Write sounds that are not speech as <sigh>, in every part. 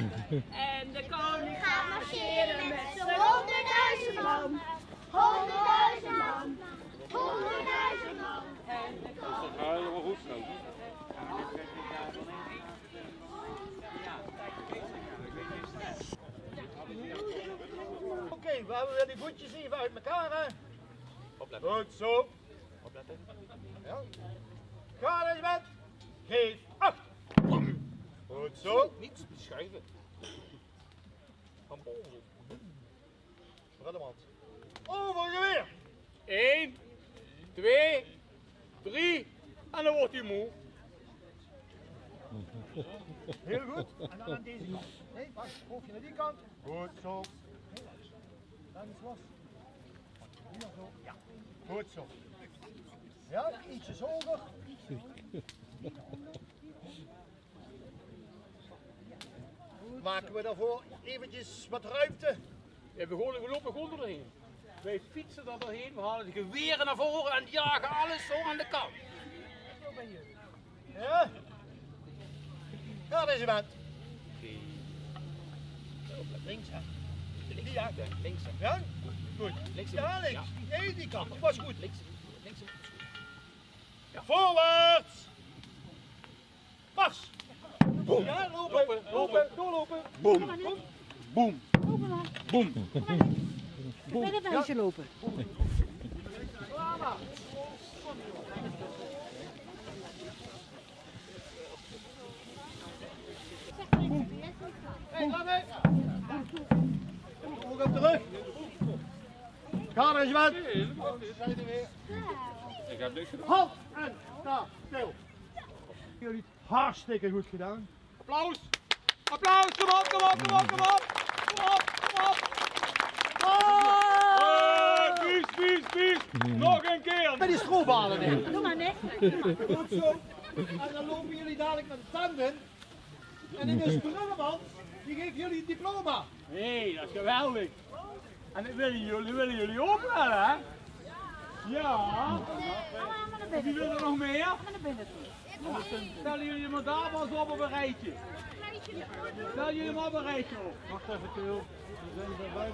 En de koning gaat marcheren met z'n honderdduizend man. Honderdduizend man. Honderdduizend man. En de koning... Ja, helemaal goed zo. Oké, we hebben weer die voetjes even uit elkaar, hè? Opletten. Goed zo. Opletten. Ja. Ga er met. Geef zo. Niet schuiven. Van boven. Bredemans. Overgeweer. 1, 2, 3 en dan wordt hij moe. Heel goed. En dan aan deze kant. Nee, pas. Hoofdje naar die kant. Goed zo. Heel los. Dan is los. Hier zo. Ja. Goed zo. Ja, ietsjes hoger. <laughs> Maken we daarvoor eventjes wat ruimte. Ja, we, gewoon, we lopen gewoon doorheen. Wij fietsen er doorheen, we halen de geweren naar voren en jagen alles zo aan de kant. Ja? Ja, deze bent. Links, hè? Links, ja. Links. Ja? Goed. Links. Ja, links. Nee, die kant. Dat was goed. Links. Links. Voorwaarts! Pas! Ja, lopen, lopen, doorlopen. Boom. Boom. Boom. Met het huisje lopen. Hé, lange! Ook op de rug. Ga er eens wat. Ik heb niks gedaan. Halt en sta stil. Jullie het hartstikke goed gedaan. Applaus. Applaus. Kom op, kom op, kom op, kom op. Kom op, kom op. Ah, Vies, vies, vies. Nog een keer. Met die stroobalen in. Doe maar net. Goed zo. En dan lopen jullie dadelijk met de tanden. En in de brullenmand, die geeft jullie het diploma. Nee, dat is geweldig. En dat willen jullie, willen jullie ook wel, hè? Ja. Allemaal naar Wie binnen. wil er nog meer? Naar binnen toe. Stellen jullie maar daar maar eens op op een rijtje. Stel jullie maar op een rijtje op. Wacht even, Til.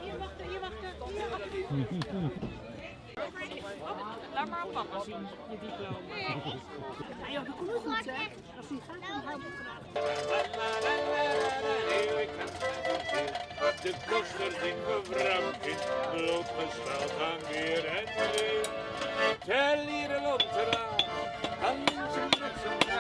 Hier wachten, hier wachten. Hier wachten. Laat maar op papa zien, je diploma. Ja, joh, dat komt goed, hè? Als hij gaat, dan houdt het graag. De kosters in gevramd, blootgesteld aan weer en wind. Tel hier een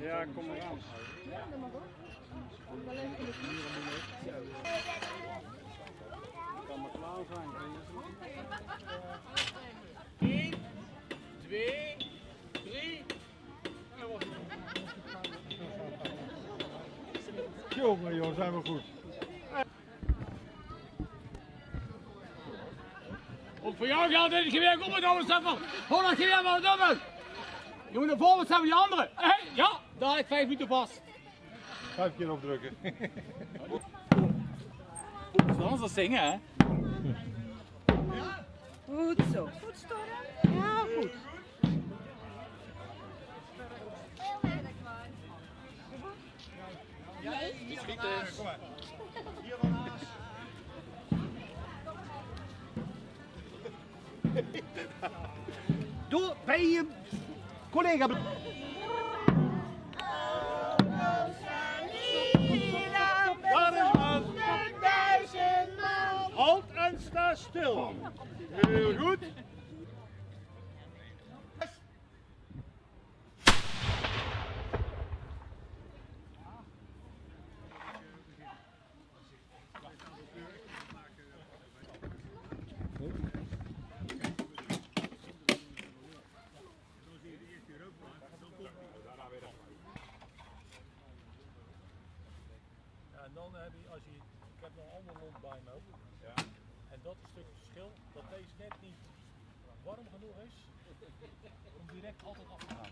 Ja, kom maar aan. Kan maar klaar zijn. 1, 2, 3. En dan wordt het. Jongen, joh, zijn we goed. Ook voor jou geldt dit geweer kom het over stappen. Hol dat geweer maar dubbel. Je moet naar voren staan die andere. Hé, ja, daar heb ik vijf minuten vast. Vijf keer opdrukken. Anders dat zingen, hè? Goed zo. Goed, Storm. Ja, goed. Schieten. Kom maar. Hier <laughs> Doe bij je collega. Daar is man. Halt en sta stil. Heel goed. Heb je, als je, ik heb nog een ander lont bij me ook. Ja. En dat is een stuk het verschil, dat deze net niet warm genoeg is om direct altijd af te gaan.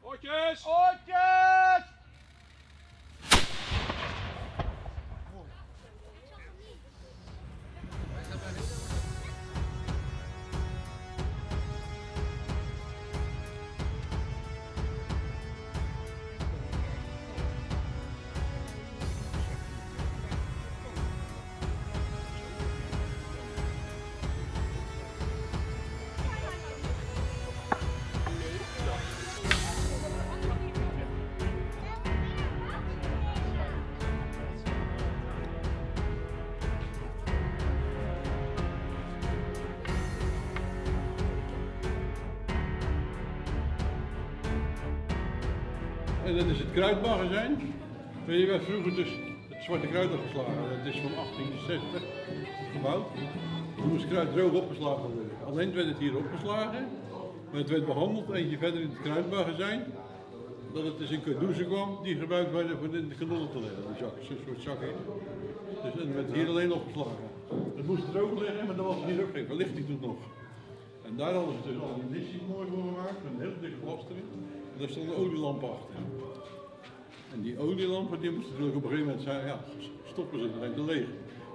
Ootjes! Ootjes! En dat is het kruidmagazijn. Je werd vroeger dus het zwarte kruid opgeslagen. Dat is van 1860 gebouwd. Toen moest kruid droog opgeslagen worden. Alleen werd het hier opgeslagen, maar het werd behandeld eentje verder in het kruidmagazijn. Dat het dus in cadeauzen kwam die gebruikt werden voor in de kanonnen te leggen. Die een soort zakje. Dus het werd hier alleen opgeslagen. Het moest droog liggen, maar dat was hier ook geen verlichting toen nog. En daar hadden ze dus al die mooi voor gemaakt, met een heel dikke glas erin. Daar stond een olielamp achter. En die olielampen die moesten natuurlijk op een gegeven moment zijn, ja, stoppen ze, dan zijn ze leeg.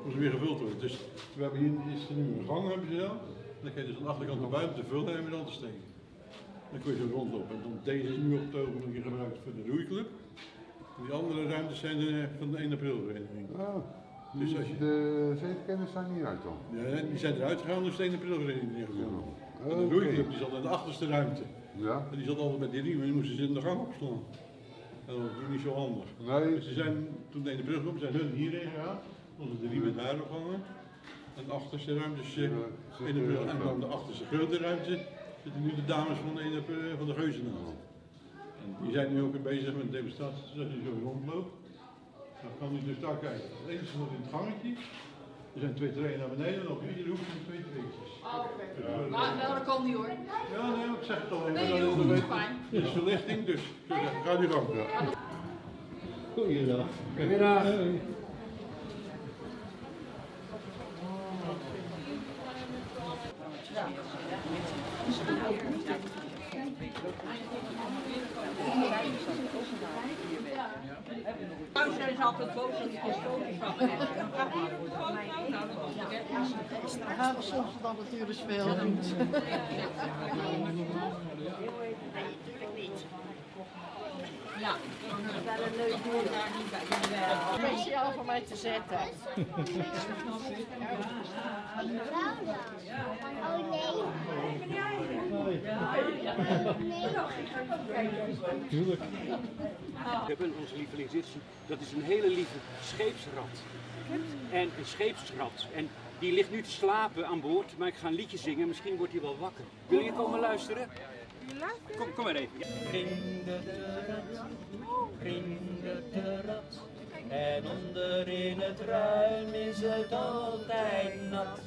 Moesten weer gevuld worden. Dus we hebben hier is er nu een gang hebben ze dan. Dan kun je dus aan de achterkant naar buiten te vullen en weer aan te steken. Dan kun je zo rondlopen. En dan, deze is nu op het ogenblik gebruikt voor de roeiclub. En die andere ruimtes zijn de, van de 1 april vereniging. Oh, Dus als je- de zeetkenners zijn niet uit dan? Ja, die zijn eruit gegaan, dus de 1 april vereniging neergekomen. En de roeiclub die zat in de achterste ruimte. Ja? En die zat altijd met die riemen, die moesten ze in de gang opslaan. En dat was niet zo handig. Nee, Dus ze zijn, toen de brug kwam, zijn hun hierheen gegaan. Konden de riemen daar ophangen. En de achterste ruimtes, eh, zit, ene brug, en dan de achterste grote ruimte, zitten nu de dames van de, eh, van de. En die zijn nu ook weer bezig met een demonstratie, zodat je zo rondloopt. Dan kan u dus daar kijken. Het enige nog in het gangetje. Er zijn twee treinen naar beneden en op iedere hoek zijn twee treetjes. Maar nou, dat kan niet hoor. Ja, nee, ik zeg het al even. Nee, dat is, fijn. dit is verlichting, dus ga nu gang. Goeiedag. Goeiedag. Thuis zijn ze altijd boos als ik foto's van heb. Soms dan natuurlijk veel. Nee, natuurlijk niet. Ja, wel een leuk woord daar niet bij. Speciaal voor mij te zetten. Oh nee. We hebben onze lieveling zitten. Dat is een hele lieve scheepsrat. En een scheepsrat. En die ligt nu te slapen aan boord, maar ik ga een liedje zingen. Misschien wordt hij wel wakker. Wil je komen luisteren? Kom, kom maar even. De rat. En onder in het ruim is het altijd nat.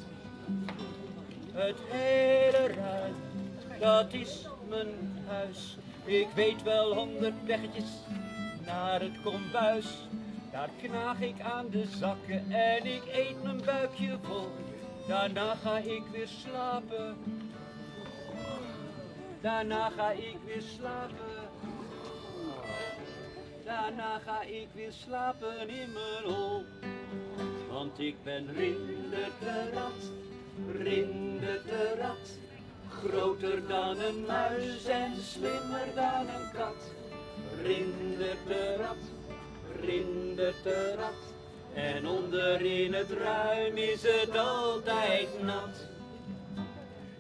Het hele ruim, dat is mijn huis. Ik weet wel honderd weggetjes naar het kombuis. Daar knaag ik aan de zakken en ik eet mijn buikje vol. Daarna ga ik weer slapen. Daarna ga ik weer slapen. Daarna ga ik weer slapen in mijn hol. Want ik ben Rinder de rat, Rinder de rat. Groter dan een muis en slimmer dan een kat. Rinder de rat, Rinder de rat. En onder in het ruim is het altijd nat.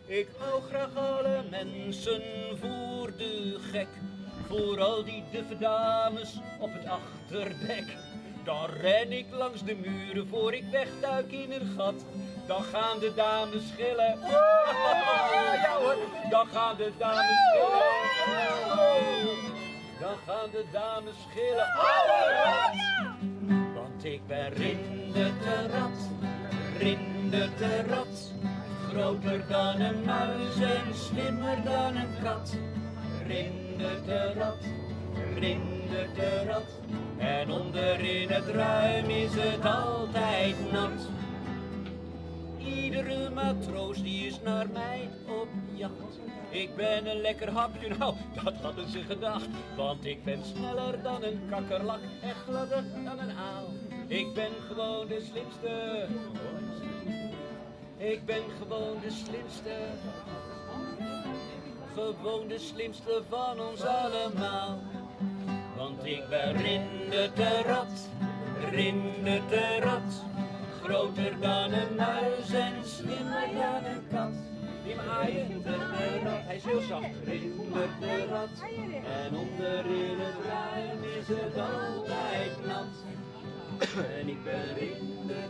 Ik hou graag alle mensen voor de gek. Vooral die duffe dames op het achterdek. Dan ren ik langs de muren voor ik wegduik in een gat. Dan gaan de dames schillen. <laughs> Ja hoor, dan gaan de dames schillen. Dan gaan de dames schillen. Rat! Want ik ben Rinder de rat, Rinder de rat. Groter dan een muis en slimmer dan een kat. Rindert de rat, rindert de rat. En onderin het ruim is het altijd nat. Iedere matroos die is naar mij op jacht. Ik ben een lekker hapje, <laughs> nou, dat hadden ze gedacht. Want ik ben sneller dan een kakkerlak en gladder dan een aal. Ik ben gewoon de slimste. Ik ben gewoon de slimste. Gewoon de slimste van ons allemaal. Want ik ben Rinder de rat, Rinder de rat. Groter dan een muis en slimmer dan een kat. Die rat, hij is heel zacht. Rinder de rat. En onderin het ruim is het altijd nat. En ik ben Rinder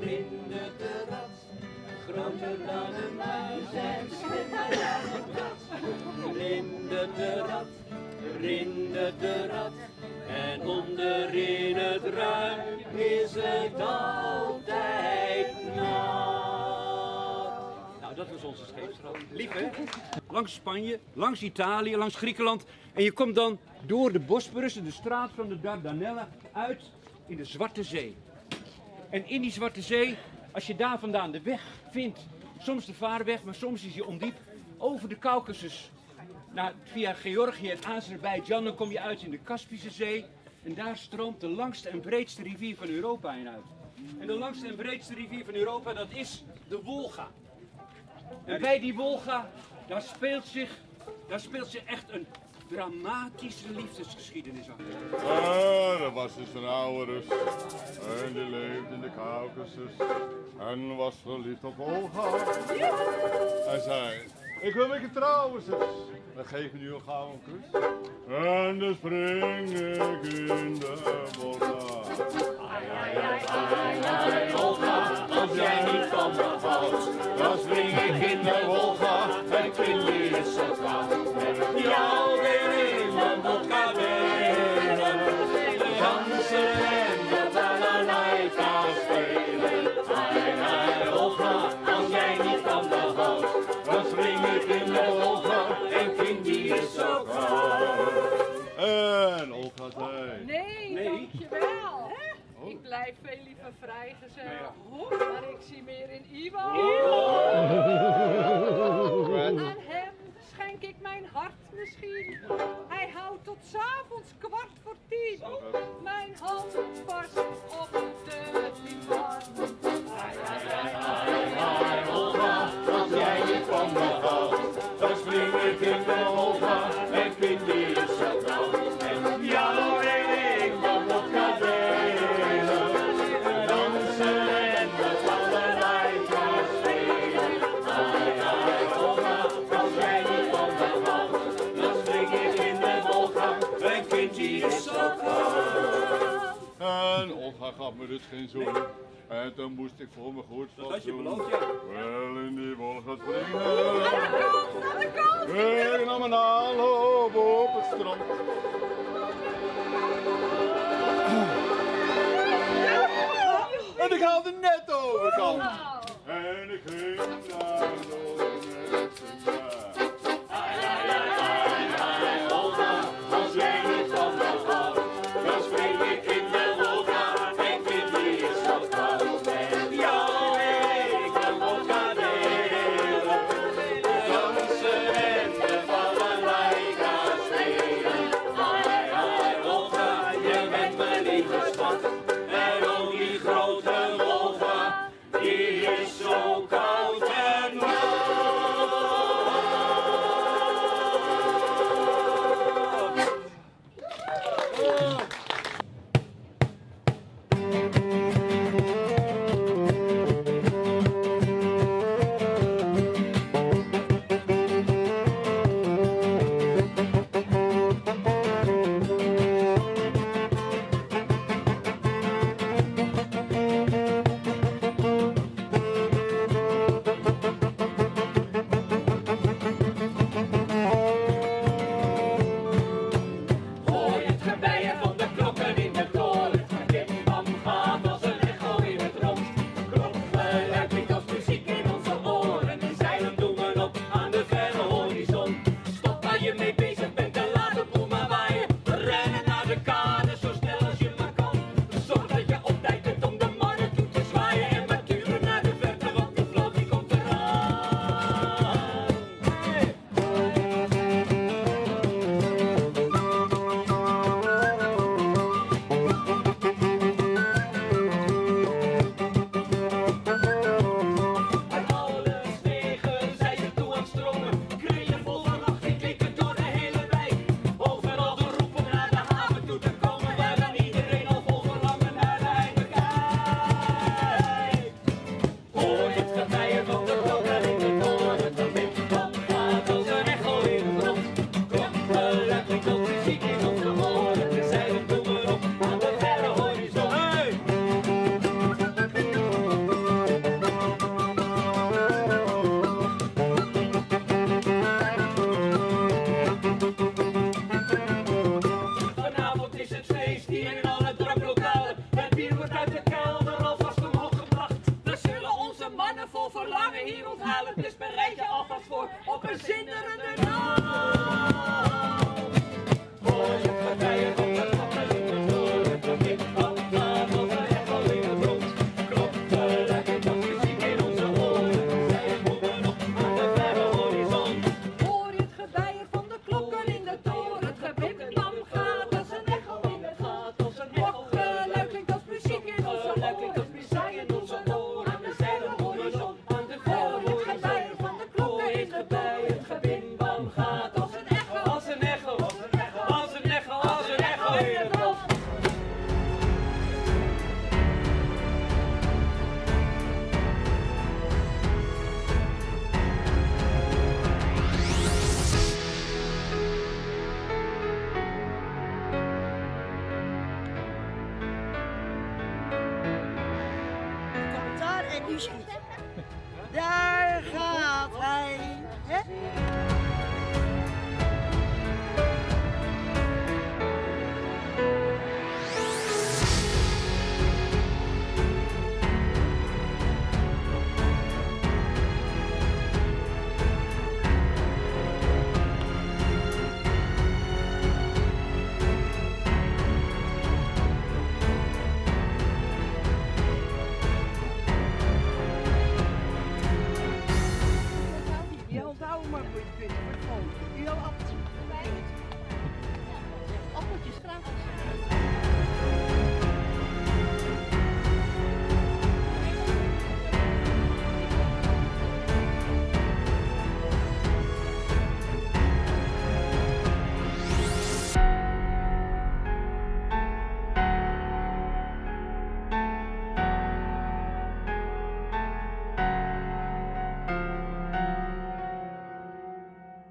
Rinder de rat. Groter dan een muis en slimmer dan een kat. Rinder de rat, Rinder de rat. En onderin het ruim is het altijd nat. Nou, dat was onze scheepsraad. Lief, hè? Langs Spanje, langs Italië, langs Griekenland. En je komt dan door de Bosporus de straat van de Dardanellen uit in de Zwarte Zee. En in die Zwarte Zee, als je daar vandaan de weg vindt, soms de vaarweg, maar soms is die ondiep, over de Caucasus, naar, via Georgië en Azerbeidzjan, dan kom je uit in de Kaspische Zee. En daar stroomt de langste en breedste rivier van Europa in uit. En de langste en breedste rivier van Europa, dat is de Wolga. En bij die Wolga, daar speelt zich, daar speelt zich echt een dramatische liefdesgeschiedenis af. Ah, er was dus een oude Rus. En die leefde in de Caucasus. En was verliefd op Olga. Hij zei, ik wil met je trouwen, zus. Dan nu een gouden kus. En dan spring ik in de Volga. Olga, als jij niet van me houdt, dan spring ik in de Wolga en vind is zo koud. Met jou weer in de vodka Maar ik zie meer in Ivo. Aan hem schenk ik mijn hart misschien. Hij houdt tot 's avonds kwart voor tien. Mijn hand vast op dus geen zoen. En toen moest ik voor me goed Dat had je beloofd, ja. Wel in die Wolga springen. Ik nam een aanloop op het strand. En ik haalde net overkant. En ik ging naar de Daar gaat hij.